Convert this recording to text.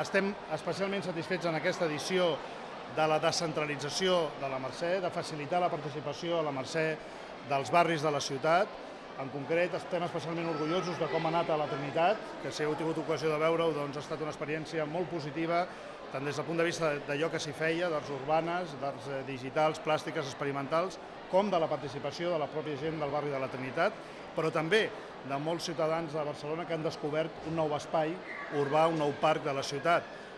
estem especialment satisfets en aquesta edició de la descentralització de la Mercè, de facilitar la participació a la Mercè dels barris de la ciutat. En concret, estem especialment orgullosos de com ha anat a la Trinitat, que si heu tingut ocasió de veure-ho, doncs ha estat una experiència molt positiva, tant des del punt de vista d'allò que s'hi feia, d'arts urbanes, d'arts eh, digitals, plàstiques, experimentals, com de la participació de la pròpia gent del barri de la Trinitat, però també de molts ciutadans de Barcelona que han descobert un nou espai urbà, un nou parc de la ciutat.